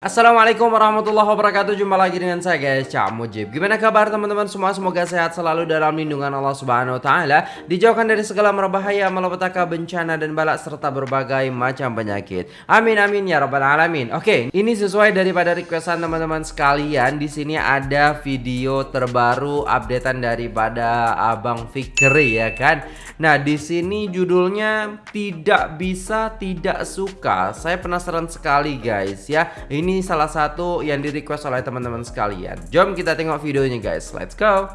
Assalamualaikum warahmatullahi wabarakatuh. Jumpa lagi dengan saya guys. Cak Mujib. Gimana kabar teman-teman? Semua Semoga sehat selalu dalam lindungan Allah subhanahu wa ta'ala. Dijauhkan dari segala merbahaya Malapetaka bencana dan balak Serta berbagai macam penyakit. Amin amin ya rabbal alamin. Oke ini sesuai daripada requestan teman-teman sekalian. Di sini ada video terbaru Updatean daripada Abang Fikri ya kan? Nah di sini judulnya Tidak bisa tidak suka. Saya penasaran sekali guys ya. Ini ini salah satu yang di request oleh teman-teman sekalian. Jom kita tengok videonya guys. Let's go.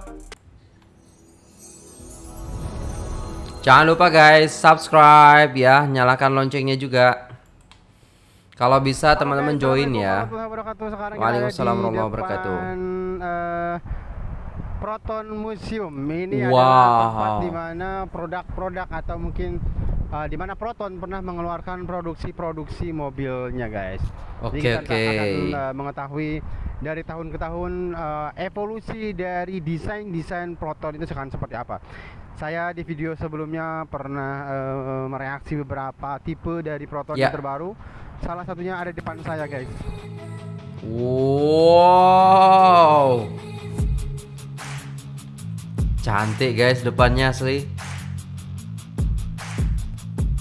Jangan lupa guys subscribe ya. Nyalakan loncengnya juga. Kalau bisa teman-teman join ya. Waalaikumsalam warahmatullahi wabarakatuh. uh, Proton Museum. Ini wow. adalah tempat di mana produk-produk atau mungkin uh, di mana Proton pernah mengeluarkan produksi-produksi mobilnya guys. Oke okay, oke. Okay. Akan uh, mengetahui dari tahun ke tahun uh, evolusi dari desain desain Proton itu sekarang seperti apa. Saya di video sebelumnya pernah uh, mereaksi beberapa tipe dari Proton yeah. yang terbaru. Salah satunya ada di depan saya guys. Wow. Cantik guys depannya asli.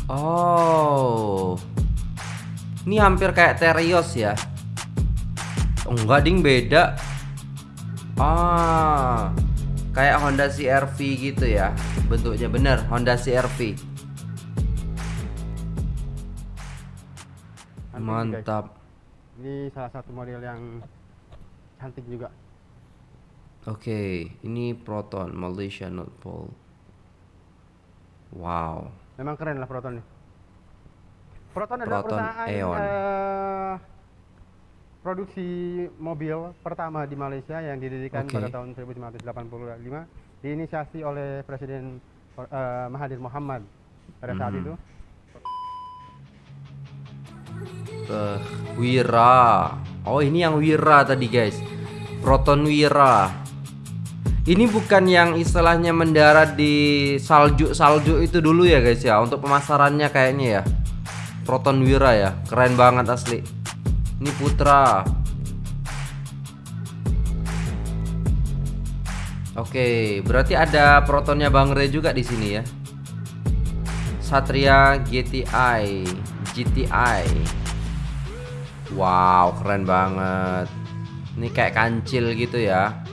Oh. Ini hampir kayak Terios ya. Oh, enggak ding beda. Ah. Kayak Honda CR-V gitu ya. Bentuknya bener Honda CR-V. Mantap. Ini salah satu model yang cantik juga. Oke, ini Proton Malaysia Pole. Wow. Memang keren lah Proton nih. Proton adalah Proton perusahaan Aeon. Uh, produksi mobil pertama di Malaysia yang didirikan okay. pada tahun 1985 diinisiasi oleh Presiden uh, Mahathir Muhammad pada saat hmm. itu. Uh, Wira. Oh, ini yang Wira tadi, guys. Proton Wira. Ini bukan yang istilahnya mendarat di salju-salju itu dulu ya guys ya Untuk pemasarannya kayaknya ya Proton Wira ya Keren banget asli Ini Putra Oke, berarti ada protonnya Bang Re juga di sini ya. Satria GTI, GTI. Wow, keren banget. Ini kayak kancil gitu ya.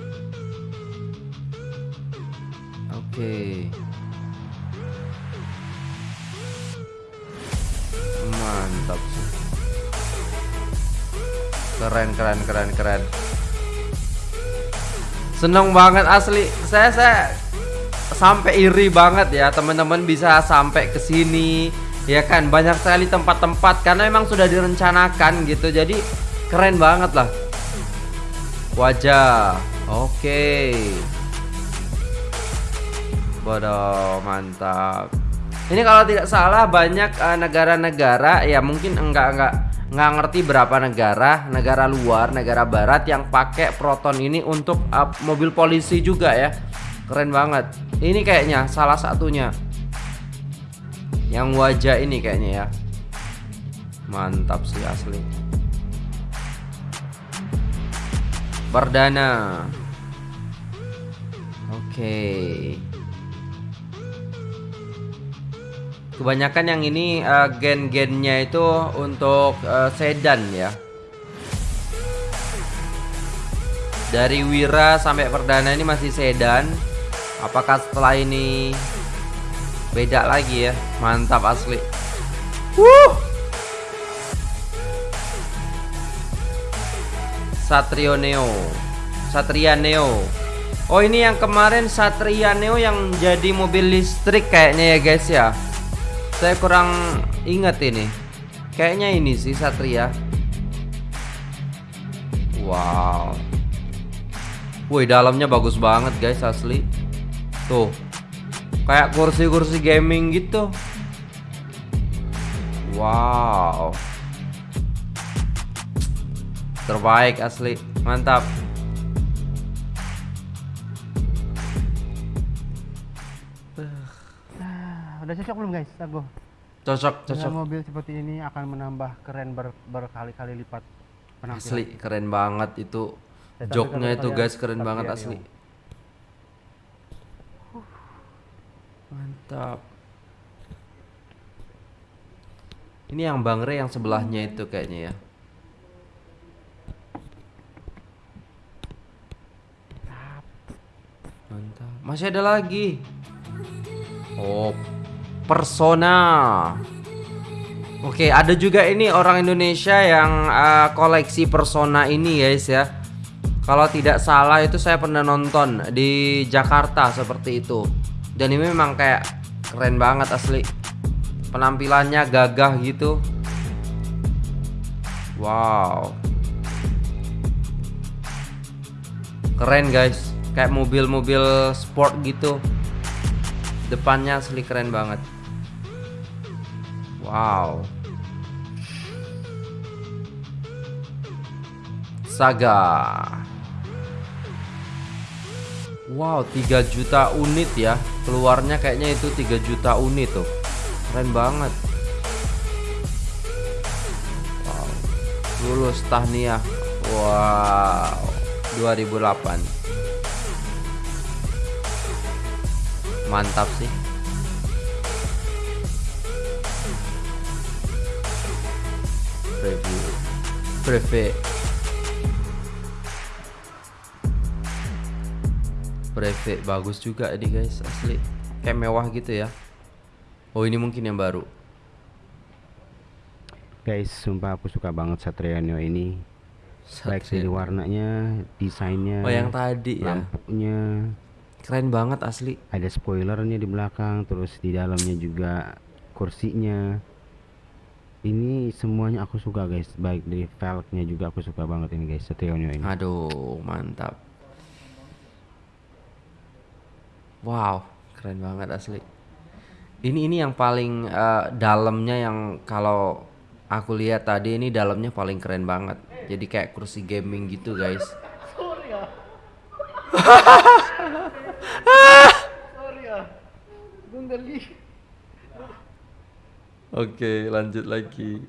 Oke. Mantap sih. Keren keren keren keren. Seneng banget asli. Saya saya sampai iri banget ya teman-teman bisa sampai ke sini ya kan banyak sekali tempat-tempat karena memang sudah direncanakan gitu jadi keren banget lah wajah oke okay. Bodoh, mantap. Ini kalau tidak salah banyak eh, negara-negara uh, ya mungkin enggak enggak nggak ngerti berapa negara, negara luar, negara barat yang pakai proton ini untuk uh, mobil polisi juga ya. Keren banget. Ini kayaknya salah satunya. Yang wajah ini kayaknya ya. Mantap sih asli. Perdana. Oke. Okay. Kebanyakan yang ini uh, gen-gennya itu untuk uh, sedan ya. Dari Wira sampai Perdana ini masih sedan. Apakah setelah ini beda lagi ya? Mantap asli. Wuh. Satrio Neo. Satria Neo. Oh ini yang kemarin Satria Neo yang jadi mobil listrik kayaknya ya guys ya. Saya kurang ingat ini. Kayaknya ini sih Satria. Wow. Wih, dalamnya bagus banget guys asli. Tuh. Kayak kursi-kursi gaming gitu. Wow. Terbaik asli. Mantap. Cocok belum guys, Argo? Cocok, cocok. Dengan mobil seperti ini akan menambah keren ber berkali-kali lipat. Asli keren banget itu. Joknya itu guys keren banget asli. Mantap. Ini yang Bang Re yang sebelahnya itu kayaknya ya. Mantap. Masih ada lagi. Oh, Persona. Oke, ada juga ini orang Indonesia yang uh, koleksi Persona ini guys ya. Kalau tidak salah itu saya pernah nonton di Jakarta seperti itu. Dan ini memang kayak keren banget asli. Penampilannya gagah gitu. Wow. Keren guys. Kayak mobil-mobil sport gitu. Depannya asli keren banget. Wow. Saga. Wow, 3 juta unit ya. Keluarnya kayaknya itu 3 juta unit tuh. Keren banget. Wow. Lulus tahniah. Wow. 2008. mantap sih preview preview preview bagus juga ini guys asli. Kayak mewah gitu ya. Oh ini mungkin yang baru. Guys sumpah aku suka banget Satria Neo ini. Baik dari warnanya desainnya oh yang tadi ya. lampunya Keren banget asli. Ada spoilernya di belakang, terus di dalamnya juga kursinya. Ini semuanya aku suka guys, baik dari velgnya juga aku suka banget ini guys, setionyo ini. Aduh, mantap. Wow, keren banget asli. Ini ini yang paling uh, dalamnya yang kalau aku lihat tadi ini dalamnya paling keren banget. Jadi kayak kursi gaming gitu guys. Sorry ya. Sorry ya. Gue Oke, lanjut lagi.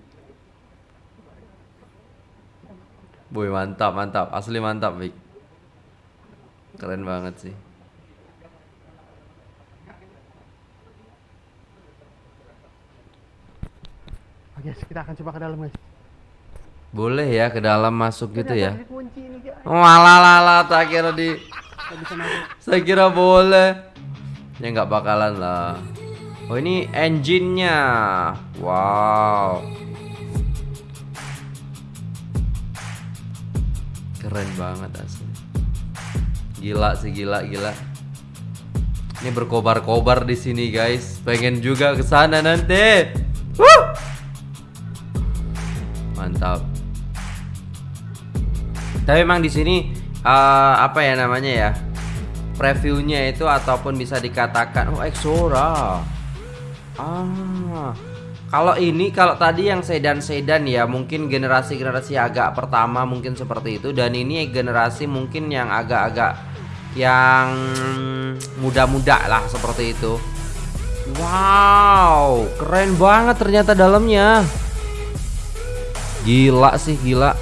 Boy, mantap, mantap. Asli mantap, Vic. Keren banget sih. Oke, kita akan coba ke dalam, guys. Boleh ya ke dalam masuk gitu ya. Walah lala tak kira di saya kira boleh. Ya nggak bakalan lah. Oh ini engine-nya. Wow. Keren banget asli. Gila sih gila gila. Ini berkobar-kobar di sini guys. Pengen juga ke sana nanti. Woo! Mantap. Tapi emang di sini uh, apa ya namanya ya previewnya itu ataupun bisa dikatakan oh Exora ah. Kalau ini kalau tadi yang sedan-sedan ya mungkin generasi-generasi agak pertama mungkin seperti itu dan ini generasi mungkin yang agak-agak yang muda-muda lah seperti itu. Wow keren banget ternyata dalamnya. Gila sih gila.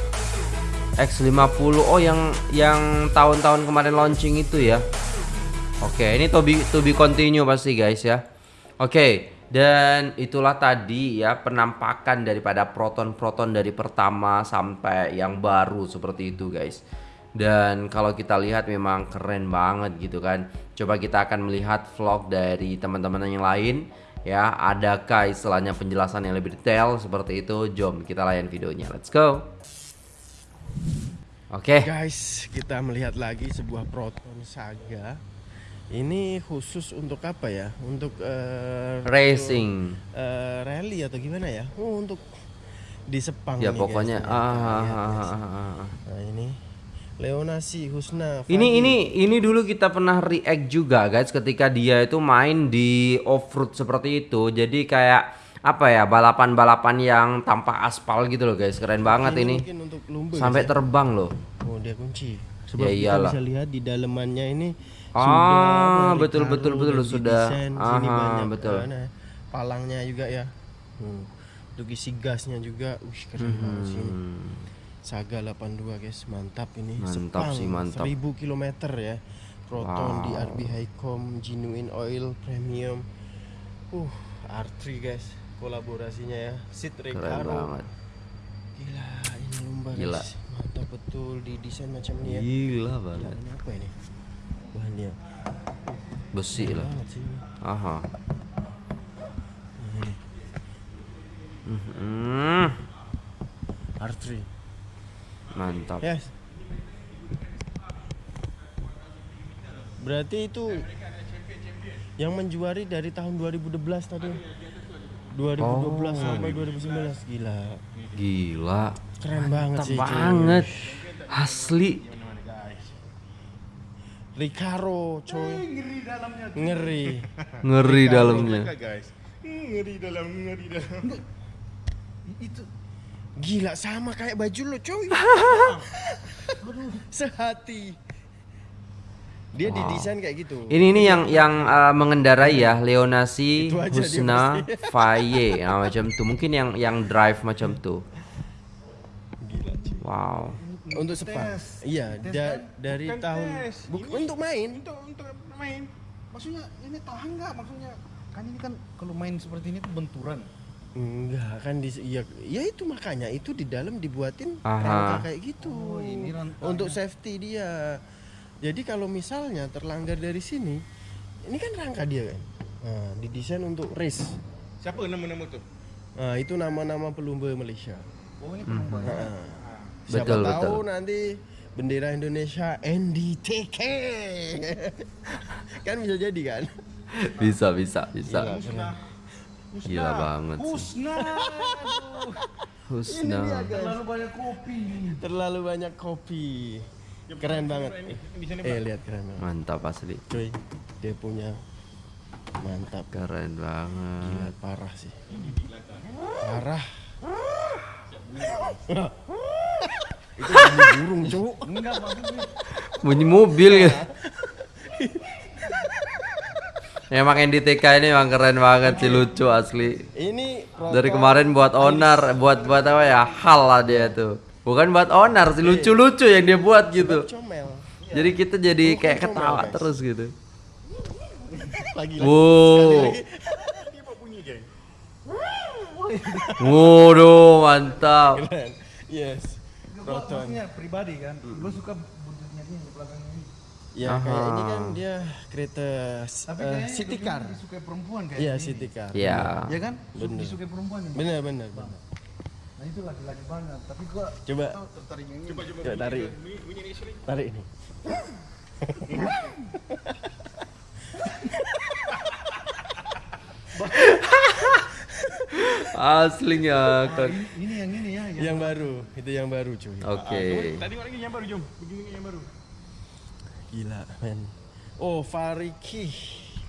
X50 oh yang yang tahun-tahun kemarin launching itu ya. Oke ini to be, to be continue pasti guys ya. Oke dan itulah tadi ya penampakan daripada proton-proton dari pertama sampai yang baru seperti itu guys dan kalau kita lihat memang keren banget gitu kan coba kita akan melihat vlog dari teman-teman yang lain ya adakah istilahnya penjelasan yang lebih detail seperti itu jom kita layan videonya let's go Oke. Okay. Guys, kita melihat lagi sebuah Proton Saga. Ini khusus untuk apa ya? Untuk uh, racing, untuk, uh, rally atau gimana ya? Oh, untuk di Sepang. Ya nih, pokoknya. Guys, ah, ah, ah, ah, Nah ini Leonasi Husna. Fadi. Ini ini ini dulu kita pernah react juga guys ketika dia itu main di off road seperti itu. Jadi kayak apa ya balapan-balapan yang tanpa aspal gitu loh guys keren banget ini, ini. Untuk sampai ya? terbang loh oh dia kunci sebab ya, kita bisa lihat di dalemannya ini ah betul betul betul sudah ah betul nah, palangnya juga ya hmm. untuk isi gasnya juga wih keren hmm. banget sih ini Saga 82 guys, mantap ini. Mantap Sepang, sih, mantap. 1000 km ya. Proton Wow. DRB Highcom Genuine Oil Premium. Uh, R3 guys, kolaborasinya ya. Recaro. banget. Gila, ini lumba Gila. guys. Mantap betul di desain macam ini ya. Gila banget. apa ini? Bahannya. Besi Keren lah. banget sih ini. Aha. Mhm. R3. Mantap. Yes. Berarti itu yang menjuari dari tahun 2012 tadi. 2012 Oh. sampai 2019 gila. Gila. Keren banget Mantap sih. cuy. banget. Asli. Recaro coy. Ngeri dalamnya. Ngeri. Ngeri dalamnya. guys. Ngeri dalam, ngeri dalam. Itu Gila sama kayak baju lo coy. Sehati. Dia Wow. didesain kayak gitu. Ini ini yang yang uh, mengendarai ya Leonasi Husna Faye nah, macam tuh. Mungkin yang yang drive macam tuh. Gila. Wow. Untuk. Tes. Iya, Tes da- kan? dari Bukan tahun tes. Buk- Ini untuk main. Untuk untuk main. Maksudnya ini tahan nggak? Maksudnya kan ini kan kalau main seperti ini tuh benturan. Enggak kan di ya, ya itu makanya itu di dalam dibuatin Aha. rangka kayak gitu. Oh, ini rantangnya. untuk safety dia. Jadi kalau misalnya terlanggar dari sini, ini kan rangka dia kan. Nah, didesain untuk race. Siapa nama-nama tuh? Nah, itu nama-nama pelumba Malaysia. Oh ini penumpang. Nah, siapa Betul, tahu betul. nanti bendera Indonesia NDTK. kan bisa jadi kan? Bisa bisa bisa. Gila. Gila banget sih. Husna. Husna. Terlalu banyak kopi. Terlalu banyak kopi. Keren banget. Eh, lihat keren banget. Mantap asli. Cuy, dia punya mantap. Keren banget. Gila parah sih. Parah. Itu bunyi burung, Cuk. Enggak maksudnya. Bunyi mobil ya. Emang NDTK ini emang keren banget sih lucu asli. Ini Dari kemarin buat onar, buat buat apa ya? Hal lah dia tuh. Bukan buat onar sih, lucu-lucu yang dia buat gitu. comel. Jadi kita jadi kayak ketawa guys. terus gitu. Lagi Wow. Waduh, mantap. Yes. Proton. Maksudnya pribadi kan. Gue suka buntutnya ini di belakangnya ini. Ya kayak ini kan Aha. dia kereta Tapi kayaknya city car. disukai perempuan kayak Iya, ini. city car. Ya. Ya kan? Bener. Disukai perempuan ini. Benar benar. benar. Nah itu laki-laki banget. Tapi gua Coba tertarik yang ini. coba tarik. Tarik ini. Aslinya. Ini, ini yang ini ya. Yang Yang baru, itu yang baru cuy. Oke. Tadi orang ini yang baru jom. Begini yang baru. Gila, men. Oh, Fariki.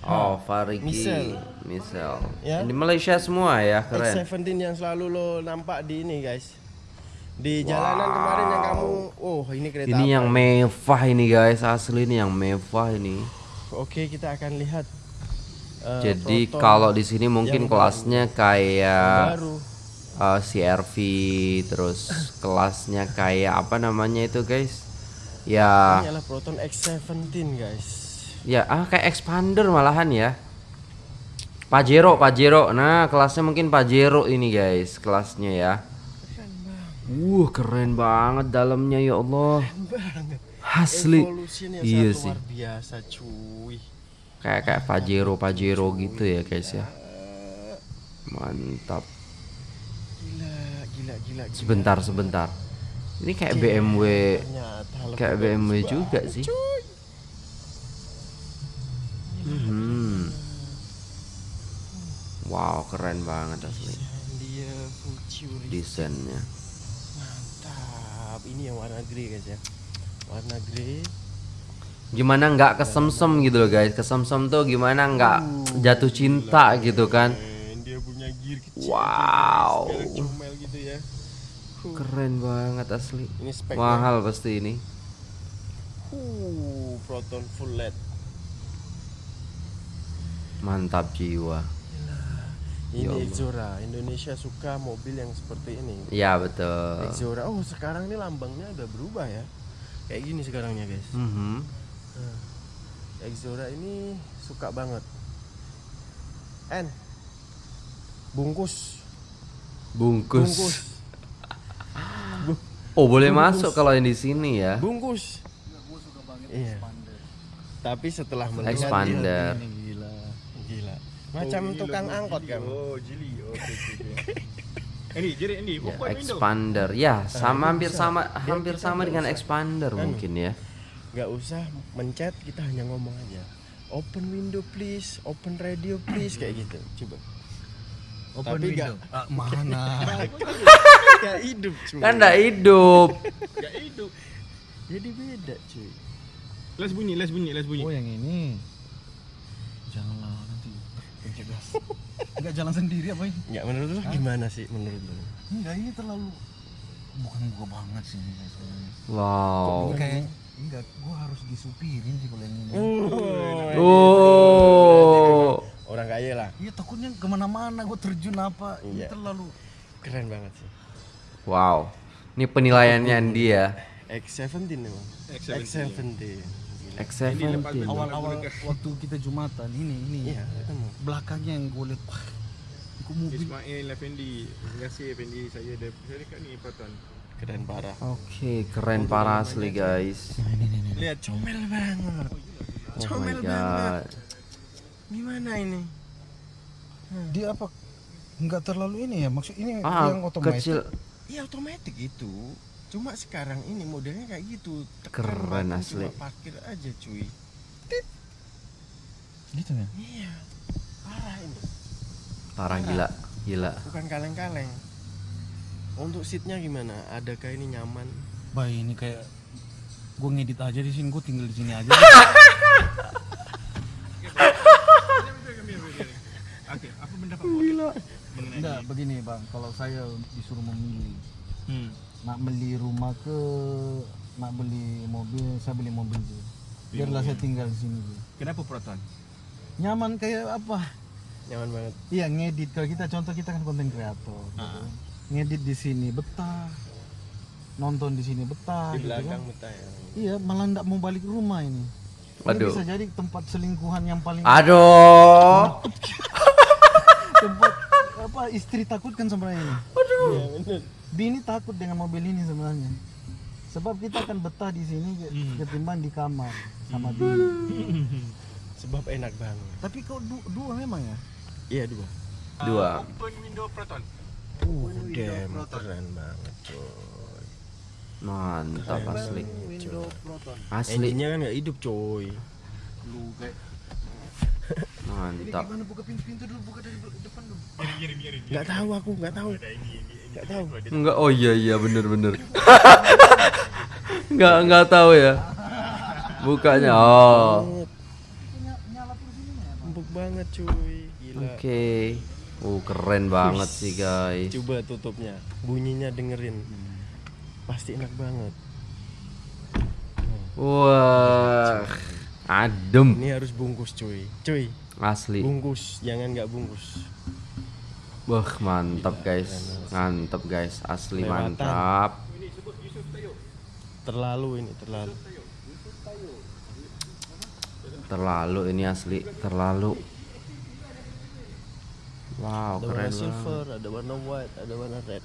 Oh, Fariki. Misel. Misel. Ya. Ini Malaysia semua ya, keren. X17 yang selalu lo nampak di ini, guys. Di jalanan kemarin yang kamu, oh ini kereta Ini apa? yang mewah ini guys, asli ini yang mewah ini. Oke, kita akan lihat. Eh, Jadi Proton kalau di sini mungkin kelasnya yang kayak baru. uh, CRV, terus kelasnya kayak apa namanya itu guys? Ya, Ini adalah Proton X17, guys. ya ah kayak expander malahan ya. Pajero, Pajero. Nah, kelasnya mungkin Pajero ini guys, kelasnya ya. Wah, keren banget dalamnya ya Allah. Banget. Asli. Iya sih. luar biasa, cuy. Kayak kayak Pajero, Pajero gitu ya guys ya. Mantap. Gila, gila, gila. gila. Sebentar, sebentar. Ini kayak BMW, kayak BMW juga sih. Hmm. Wow, keren banget asli desainnya. Mantap. Ini yang warna grey guys ya. Warna grey. Gimana nggak kesemsem gitu loh guys? Kesemsem tuh gimana nggak jatuh cinta gitu kan? Wow. Ya. Keren banget asli. Ini speknya. Mahal pasti ini. Uh, Proton full LED. Mantap jiwa. Ini Ya Allah. Exora. Indonesia suka mobil yang seperti ini. Ya betul. Exora. Oh, sekarang ini lambangnya udah berubah ya. Kayak gini sekarangnya, guys. Mhm. Exora ini suka banget. N. Bungkus. Bungkus. Bungkus. Oh boleh Bungkus. masuk kalau yang di sini ya. Bungkus. Iya. Tapi setelah melihat Expander. Ini gila. gila. Macam tukang angkot kan. Oh, jeli. Oke, oke. Ini, jadi ini Ya, expander. Ya, sama hampir sama hampir sama dengan expander Anu. mungkin ya. Nggak usah mencet kita hanya ngomong aja open window please open radio please kayak gitu coba Open Tapi window. Ah, mana? nggak hidup cuy Kan enggak hidup. Gak hidup. jadi beda cuy Les bunyi, les bunyi, les bunyi. Oh, yang ini. Janganlah nanti pencet gas. Enggak jalan sendiri apa ini? nggak menurut lu gimana sih menurut lu Enggak ini terlalu bukan gua banget sih. Wow. Kayak enggak gua harus disupirin sih kalau yang ini. Oh. orang kaya lah Iya takutnya ke mana-mana gua terjun apa ini Iya. terlalu keren banget sih Wow. Ini penilaiannya dia. X17 emang X17. X17 Gila. X17. awal-awal waktu kita jumatan ini ini iya ketemu belakangnya yang gua lihat mobil Ismail Effendi. Terima kasih Effendi. Saya ada saya dekat ni Proton. Keren parah Oke, keren parah asli guys. lihat comel banget Oh comel my banget god. gimana ini dia apa enggak terlalu ini ya maksud ini Ah, yang otomatis kecil. Iya otomatis itu. Cuma sekarang ini modelnya kayak gitu. Tekan Keren asli. Cuma parkir aja cuy. gitu ya Iya. Parah ini. Parah gila, gila. Bukan kaleng-kaleng. Untuk seatnya gimana? Adakah ini nyaman? Bah ini kayak gue ngedit aja di sini, gue tinggal di sini aja. Oke, apa pendapat Gila. Enggak, begini bang, kalau saya disuruh memilih, Hmm. nak beli rumah ke, nak beli mobil, saya beli mobil dulu. Biarlah saya tinggal di sini dulu. Kenapa Proton? Nyaman kayak apa? Nyaman banget. Iya ngedit. Kalau kita contoh kita kan konten kreator. gitu. Ngedit di sini betah, nonton di sini betah. Di gitu kan. belakang betah ya. Iya, malah ndak mau balik rumah ini. Ini Waduh. bisa jadi tempat selingkuhan yang paling Aduh. tempat apa istri takutkan sebenarnya ini. Iya bener. Bini takut dengan mobil ini sebenarnya. Sebab kita akan betah di sini ke- ketimbang di kamar sama bini. Sebab enak banget. Tapi kau du- dua memang ya? Iya dua. Dua. Open window Proton. Uh, keren banget coy. Mantap asli. Proton. Asli Engine-nya kan nggak hidup coy. Lu kayak mantap. gimana buka pintu-pintu dulu, buka dari bel- depan dulu. Nggak tahu aku, nggak tahu. Nggak tahu. Enggak, oh iya iya bener bener. Enggak enggak tahu ya. Bukanya. Oh. Nyala terus ini ya? Empuk banget cuy. Gila. Oke. Oh, keren banget sih, guys. Coba tutupnya. Bunyinya dengerin. Pasti enak banget. Wah. Adem Ini harus bungkus cuy. Cuy, asli. bungkus, jangan nggak bungkus. Wah, mantap guys. Mantap guys, asli Lewatan. mantap. Terlalu ini, terlalu. Terlalu ini asli, terlalu. Wow, Ada keren warna banget. silver, ada warna white, ada warna red.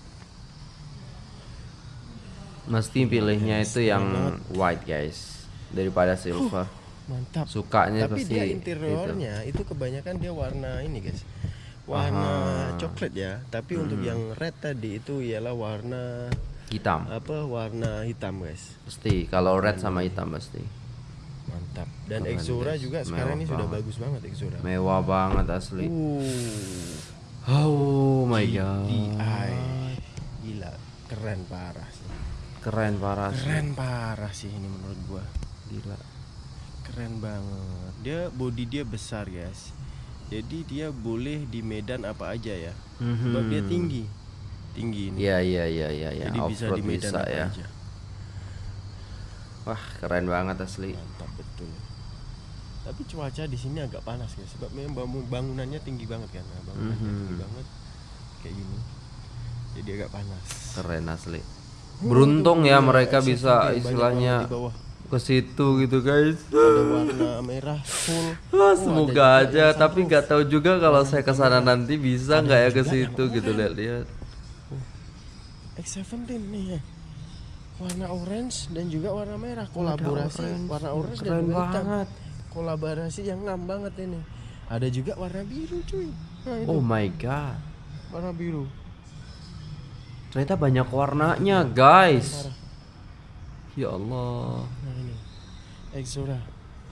Mesti pilihnya itu yang white guys daripada silver. Mantap. Sukanya Tapi pasti dia itu. interiornya itu kebanyakan dia warna ini guys. Warna coklat ya. Tapi untuk Hmm. yang red tadi itu ialah warna hitam. apa? Warna hitam guys. Pasti kalau red sama hitam pasti. Mantap. Dan Keren, Exora guys. juga sekarang Mewah ini sudah banget. bagus banget Exora. Mewah banget asli. Uh. Oh my god. GTI. Gila, keren parah sih. Keren parah sih. Keren parah sih ini menurut gua. Gila. Keren banget. Dia body dia besar, guys. Jadi dia boleh di medan apa aja ya. Sebab dia Mhm. tinggi. Tinggi ini. Iya iya iya iya ya. Jadi bisa di medan bisa apa ya. aja. Wah, keren banget asli. Mantap betul. Tapi cuaca di sini agak panas guys, sebab memang bangun- bangunannya tinggi banget kan, Nah, bangunannya Mhm. tinggi banget kayak gini. Jadi agak panas. Keren asli. Beruntung ya Iya, mereka X7 bisa istilahnya ke situ gitu guys. Ada warna merah full. Wah, Oh, semoga aja, tapi nggak tahu juga kalau saya ke sana nanti bisa nggak ya ke situ gitu lihat-lihat. X17 nih ya. Warna orange dan juga warna merah kolaborasi orange. warna orange Keren dan juga hitam. banget. Kolaborasi yang ngam banget ini. Ada juga warna biru cuy. Nah, itu Oh my god. warna biru. Ternyata banyak warnanya, guys. Ya Allah. Nah ini. Exora.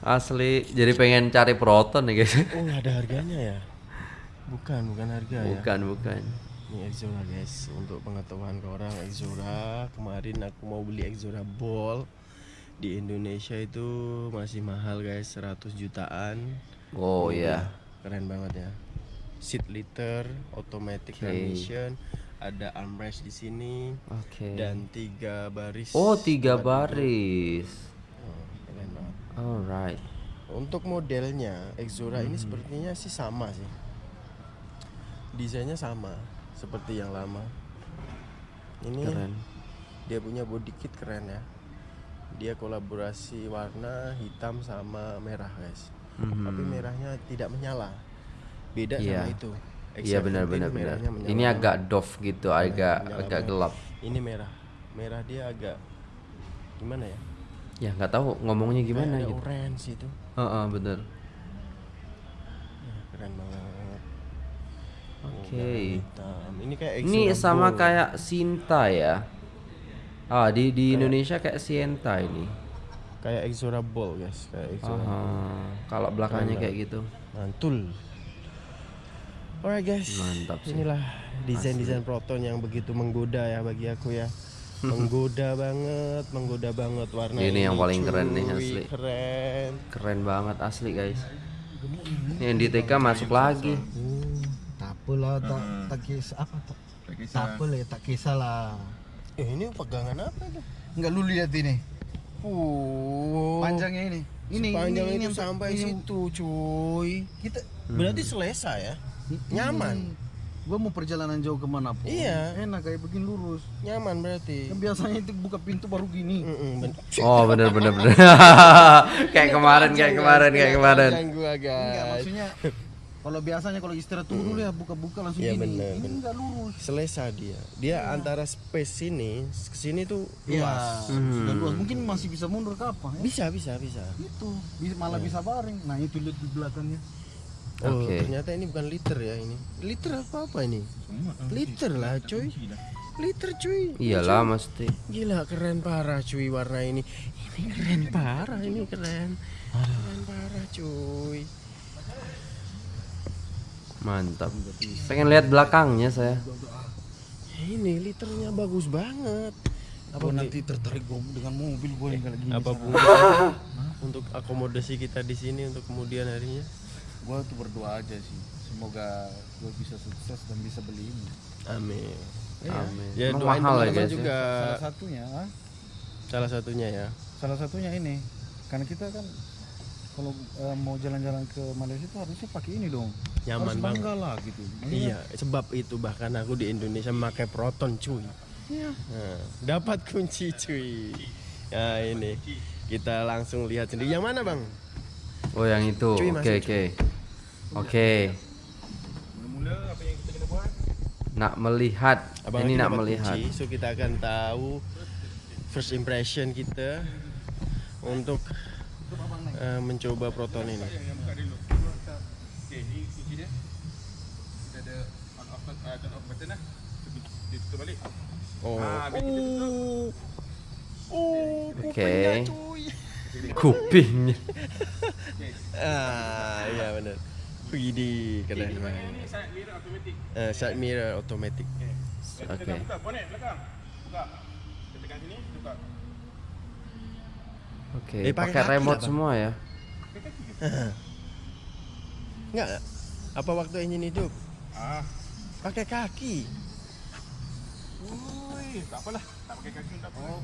Asli, jadi pengen cari proton nih guys. Oh, ada harganya ya? Bukan, bukan harga ya. Bukan, bukan. Ini Exora guys, untuk pengetahuan ke orang Exora kemarin aku mau beli Exora Ball di Indonesia itu masih mahal guys 100 jutaan. Oh ya. Keren banget ya. Seat liter, automatic Oke. transmission, ada armrest di sini Oke. dan tiga baris. Oh, tiga baris. Oh, keren banget. Alright. Untuk modelnya Exora Hmm. ini sepertinya sih sama sih. Desainnya sama seperti yang lama. Ini Keren. dia punya body kit keren ya. Dia kolaborasi warna hitam sama merah guys. Mhm. Tapi merahnya tidak menyala. Beda Iya. sama itu. Iya X17 benar benar Ini agak doff gitu, agak menyala agak banget. gelap. Ini merah. Merah dia agak gimana ya? Ya nggak tahu ngomongnya gimana Kayak ada gitu. orange itu. Heeh, bener. Ya, keren banget. Oke. Hitam. Ini kayak Ini sama Gold. kayak Sinta ya. Ah, di di Indonesia kayak Sienta ini. kayak Exora Ball guys, kayak Exora. Kalau belakangnya kayak gitu. Mantul. Alright guys. Mantap sih. Inilah desain-desain Proton yang begitu menggoda ya bagi aku ya. menggoda banget, menggoda banget warna Ini yang paling keren nih, cuy. asli. Keren. Keren banget asli guys. Ini yang di TK masuk lagi. Tak apalah tak tak kisah apa tak tak apa lah tak kisah lah. Eh, ini pegangan apa tuh? Enggak lu lihat ini. Oh. Panjangnya ini. Ini Panjang ini, ini itu yang- sampai ini situ, cuy. Kita Berarti selesa ya? Nyaman. Gua mau perjalanan jauh ke mana pun. Iya. Enak kayak begini lurus. Nyaman berarti. Kan biasanya itu buka pintu baru gini. Mm-mm, ben- Oh bener bener bener. kayak kemarin kayak kemarin kayak kemarin. Panjang gua, Enggak guys. maksudnya kalau biasanya kalau istirahat tunggu dulu ya buka-buka langsung Iya, gini. bener, ini bener. enggak lurus. selesa dia. Dia antara space sini ke sini tuh Iya, luas. Sudah luas. Mungkin masih bisa mundur ke apa ya? bisa bisa bisa. Itu bisa, malah bisa baring. Nah, itu lihat di belakangnya. oh Oke. ternyata ini bukan liter ya ini. Liter apa apa ini liter lah cuy. liter cuy. Iyalah mesti. gila keren parah cuy warna ini. Ini keren parah ini keren. Keren parah cuy Mantap. Pengen lihat belakangnya saya. ini liternya bagus banget apa nanti tertarik gua dengan mobil gue kalau gini. apa pun untuk akomodasi kita di sini untuk kemudian harinya Gue tuh berdoa aja sih. Semoga gue bisa sukses dan bisa beli ini. amin Amin. ya doain mahal ya ya? juga Salah satunya, ah, salah satunya ya salah satunya ini. Karena kita kan kalau eh, mau jalan-jalan ke Malaysia itu harusnya pakai ini dong. nyaman Harus banget bangga lah gitu. Iya, sebab itu bahkan aku di Indonesia memakai Proton cuy. Iya. Nah, dapat kunci cuy. Ya ini kita langsung lihat sendiri. Yang mana bang? Oh yang itu. Oke oke. Oke. Mula-mula apa yang kita kena buat? Nak melihat. Abang Ini nak melihat. kunci, so kita akan tahu first impression kita untuk eh, mencoba Proton ini. Yang buka dulu. Okey, ni kunci dia. Kita ada on off button, uh, turn off button lah. Dia tutup balik. Oh, Ah, biar kita tutup. oh, Oke. kupingnya, cuy. Kupingnya. Ah, iya benar. Widih, keren Ini ni side mirror automatic. Eh, side mirror automatic. Okey. Okey. Kita buka bonnet belakang. Buka. Kita tekan sini, buka. Oke. Eh, pakai remote Bang. semua ya. Enggak. Apa waktu engine hidup? Ah, Pakai kaki. Ui, tak apalah. Tak pakai kaki tak apa. Oh,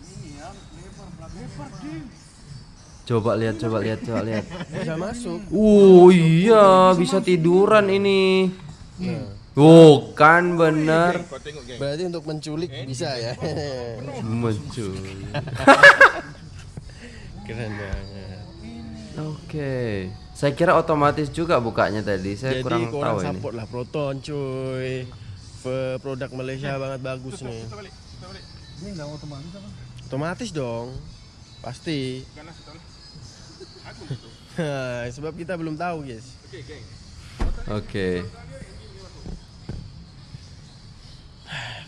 Ini ya, lebar belakang. Lebar ding. Coba lihat, coba lihat, coba lihat. Bisa masuk. Oh iya, bisa tiduran ini. Oh, kan bener. Kau tengok geng. Berarti untuk menculik bisa ya. Muncul. Keren banget. Oke. Saya kira otomatis juga bukanya tadi. Saya Jadi kurang kurang tahu ini. support lah Proton cuy. Produk Malaysia banget bagus nih. Kita balik. Kita balik. Ini nggak otomatis apa? Otomatis dong. Pasti. Ganas gitu. Sebab kita belum tahu, guys. Okey, geng. Oke.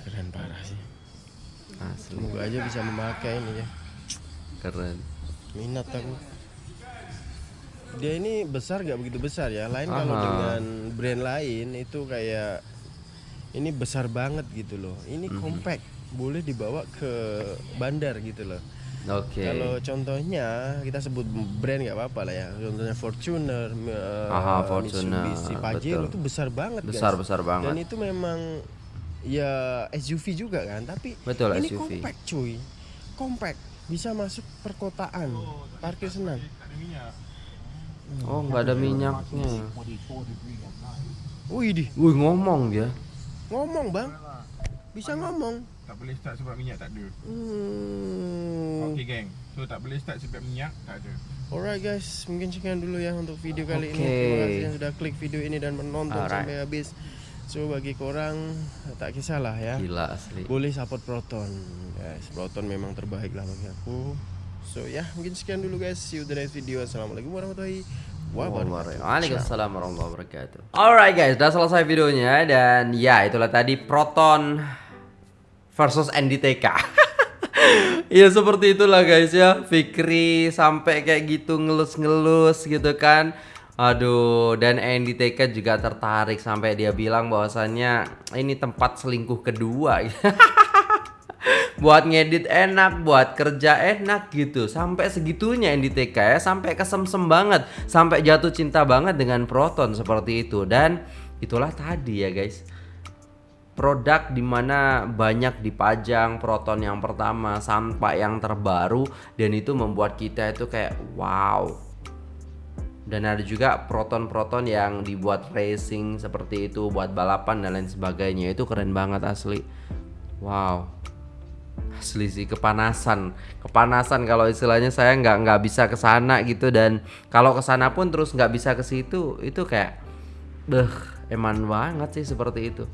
Keren parah sih. Asli Semoga aja bisa memakai ini ya. keren. Minat aku. Dia ini besar gak begitu besar ya. Lain kalau Aha. dengan brand lain itu kayak ini besar banget gitu loh. Ini Mhm. compact, boleh dibawa ke bandar gitu loh. Oke. Kalau contohnya kita sebut brand nggak apa-apa lah ya. Contohnya Fortuner, eh, Aha, Fortuner, Mitsubishi Pajero betul. itu besar banget Besar guys. besar Dan banget. itu memang ya SUV juga kan, tapi Betul, ini SUV. compact cuy. Compact, bisa masuk perkotaan. Parkir senang. Minyak. Oh, nggak ada minyaknya. Wih, di Wih, ngomong dia. ngomong, Bang. Bisa ngomong. Tak boleh start sebab minyak tak ada. Hmm. Okey, geng. So tak boleh start sebab minyak tak ada. Alright guys, mungkin sekian dulu ya untuk video kali ini. Oke. Terima kasih yang sudah klik video ini dan menonton Alright. sampai habis. So bagi korang tak kisahlah ya. Gila asli. Boleh support Proton. Guys, Proton memang terbaik lah bagi aku. So ya, mungkin sekian dulu guys. See you the next video. Assalamualaikum warahmatullahi wabarakatuh. Waalaikumsalam warahmatullahi wabarakatuh. Alright guys, udah selesai videonya dan ya itulah tadi Proton versus NDTK. Iya seperti itulah guys ya Fikri sampai kayak gitu ngelus-ngelus gitu kan Aduh dan NDTK juga tertarik sampai dia bilang bahwasannya ini tempat selingkuh kedua buat ngedit enak, buat kerja enak gitu. Sampai segitunya NDTK ya, sampai kesemsem banget, sampai jatuh cinta banget dengan Proton seperti itu. Dan itulah tadi ya guys. Produk di mana banyak dipajang Proton yang pertama sampai yang terbaru dan itu membuat kita itu kayak wow. Dan ada juga proton-proton yang dibuat racing seperti itu buat balapan dan lain sebagainya. Itu keren banget asli. Wow. Asli sih kepanasan. Kepanasan kalau istilahnya saya nggak nggak bisa ke sana gitu dan kalau ke sana pun terus nggak bisa ke situ, itu kayak beh, eman banget sih seperti itu.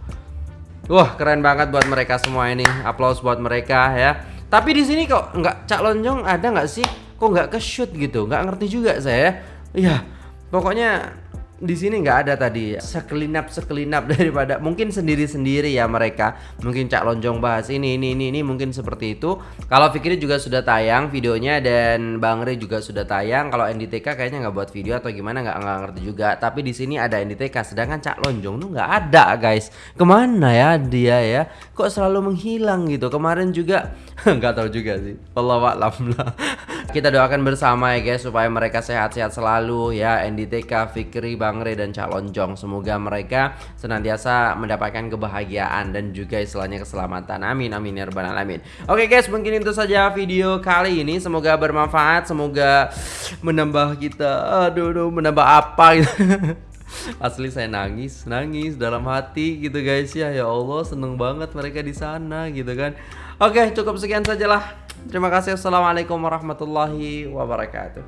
Wah, keren banget buat mereka semua ini. Applause buat mereka ya. Tapi di sini kok nggak Cak Lonjong ada nggak sih? Kok nggak ke shoot gitu? Nggak ngerti juga saya. Iya, pokoknya di sini nggak ada tadi sekelinap sekelinap daripada mungkin sendiri sendiri ya mereka. Mungkin Cak Lonjong bahas ini ini ini ini mungkin seperti itu. Kalau Fikri juga sudah tayang videonya dan Bang Re juga sudah tayang. Kalau NDTK kayaknya nggak buat video atau gimana nggak nggak ngerti juga. Tapi di sini ada NDTK sedangkan Cak Lonjong tuh nggak ada guys. Ke mana ya dia ya? Kok selalu menghilang gitu? Kemarin juga nggak tahu juga sih. Allah lah kita doakan bersama ya guys supaya mereka sehat-sehat selalu ya NDTK Fikri Bang Re dan Cak Lonjong semoga mereka senantiasa mendapatkan kebahagiaan dan juga istilahnya keselamatan amin amin ya rabbal alamin oke guys mungkin itu saja video kali ini semoga bermanfaat semoga menambah kita aduh aduh menambah apa gitu Asli saya nangis, nangis dalam hati gitu guys ya. Ya Allah, seneng banget mereka di sana gitu kan. Oke, cukup sekian sajalah. Terima kasih. Assalamualaikum warahmatullahi wabarakatuh.